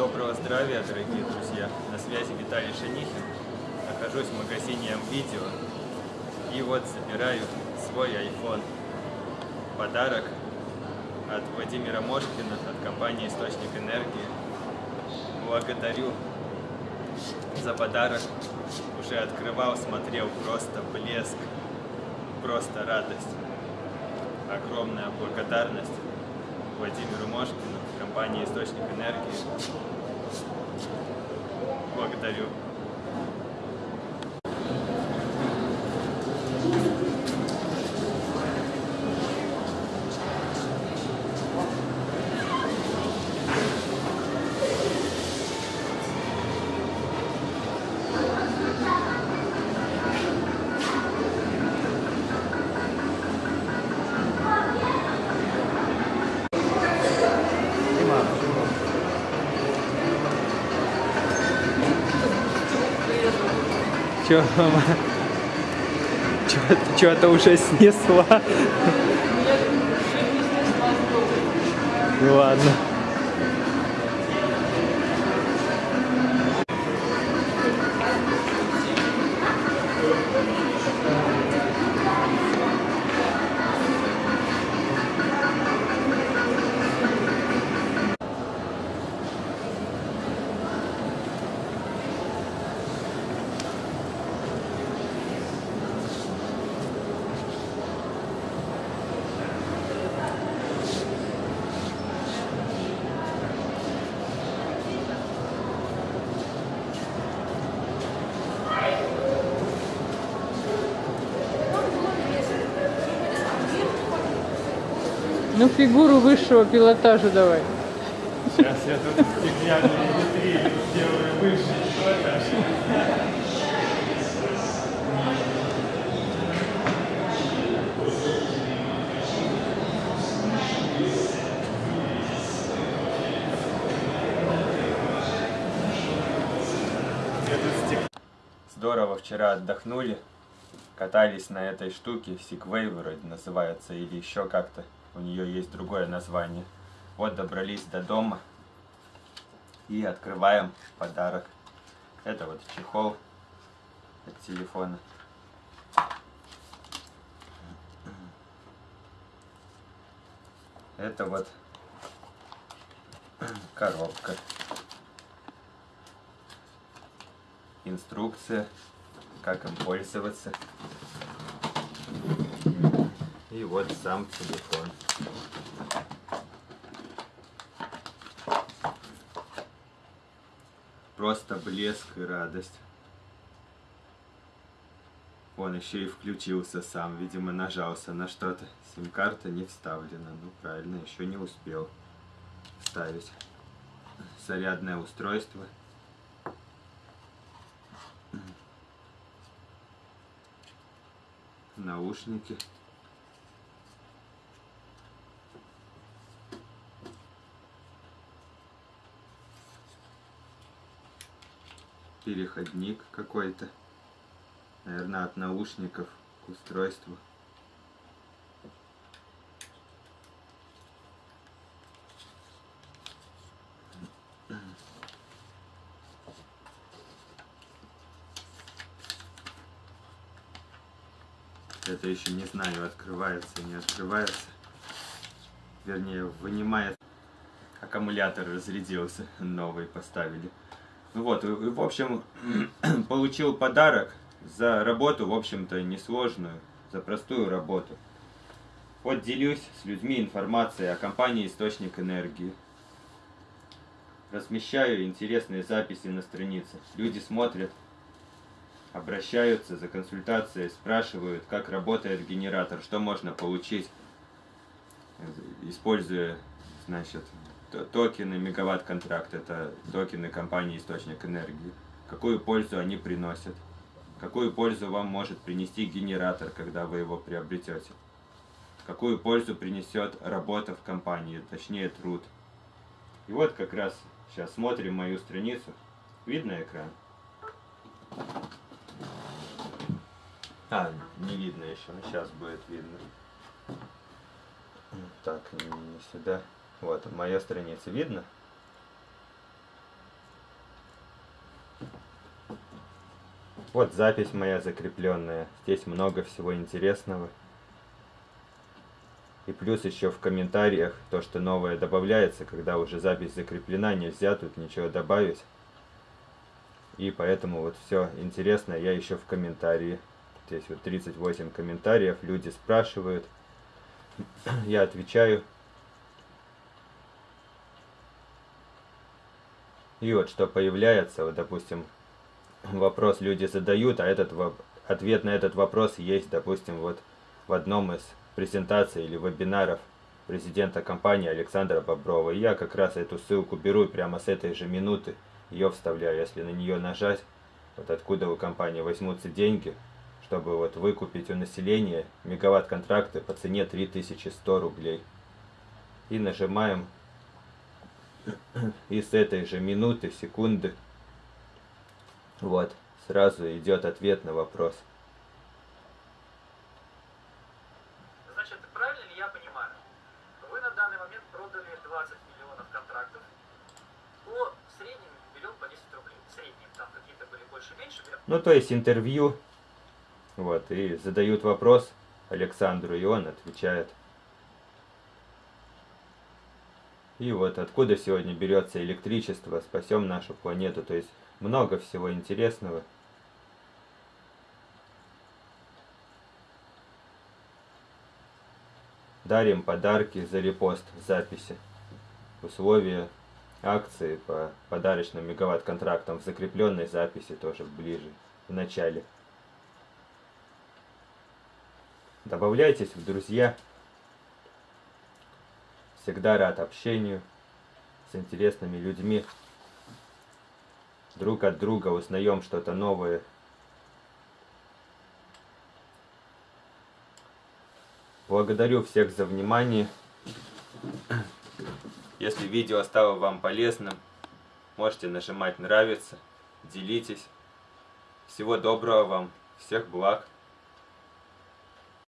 Доброго здравия, дорогие друзья! На связи Виталий Шанихин. Нахожусь в магазине М-Видео. И вот собираю свой iPhone. Подарок от Владимира Мошкина, от компании Источник Энергии. Благодарю за подарок. Уже открывал, смотрел, просто блеск, просто радость. Огромная благодарность Владимиру Мошкину, компании Источник Энергии. Благодарю. Че, мама? Что-то уже снесла. Ну ладно. Ну, фигуру высшего пилотажа давай. Сейчас я тут стеклянные витрины сделаю высший пилотаж. Здорово вчера отдохнули, катались на этой штуке, Segway вроде называется, или еще как-то. У нее есть другое название. Вот добрались до дома и открываем подарок. Это вот чехол от телефона. Это вот коробка. Инструкция, как им пользоваться. И вот сам телефон. Просто блеск и радость. Он еще и включился сам, видимо, нажался на что-то. Сим-карта не вставлена. Ну, правильно, еще не успел вставить. Зарядное устройство. Наушники. Переходник какой-то. Наверное, от наушников к устройству. Это еще не знаю, открывается, не открывается. Вернее, вынимает. Аккумулятор разрядился, новый поставили. Вот, в общем, получил подарок за работу, в общем-то, несложную, за простую работу. Вот делюсь с людьми информацией о компании «Источник энергии». Размещаю интересные записи на странице. Люди смотрят, обращаются за консультацией, спрашивают, как работает генератор, что можно получить, используя, значит, токены мегаватт-контракт, это токены компании «Источник энергии». Какую пользу они приносят? Какую пользу вам может принести генератор, когда вы его приобретете? Какую пользу принесет работа в компании, точнее труд? И вот как раз сейчас смотрим мою страницу. Видно экран? А, не видно еще, но сейчас будет видно. Так, не, сюда. Вот, моя страница видно. Вот запись моя закрепленная. Здесь много всего интересного. И плюс еще в комментариях то, что новое добавляется, когда уже запись закреплена, нельзя тут ничего добавить. И поэтому вот все интересное я еще в комментарии. Здесь вот 38 комментариев, люди спрашивают, я отвечаю. И вот что появляется, вот допустим, вопрос люди задают, а этот ответ на этот вопрос есть, допустим, вот в одном из презентаций или вебинаров президента компании Александра Боброва. И я как раз эту ссылку беру прямо с этой же минуты, ее вставляю, если на нее нажать, вот откуда у компании возьмутся деньги, чтобы вот выкупить у населения мегаватт-контракты по цене 3100 рублей. И нажимаем, и с этой же минуты, секунды, вот, сразу идет ответ на вопрос. Значит, правильно ли я понимаю? Вы на данный момент продали 20 миллионов контрактов по среднему берем по 10 рублей. Средним там какие-то были больше-меньше. Ну, то есть интервью, вот, и задают вопрос Александру, и он отвечает. И вот откуда сегодня берется электричество, спасем нашу планету. То есть много всего интересного. Дарим подарки за репост записи. Условия акции по подарочным мегаватт-контрактам в закрепленной записи тоже ближе, в начале. Добавляйтесь в друзья. Всегда рад общению с интересными людьми друг от друга узнаем что-то новое. Благодарю всех за внимание. Если видео стало вам полезным, можете нажимать нравится, делитесь. Всего доброго вам, всех благ.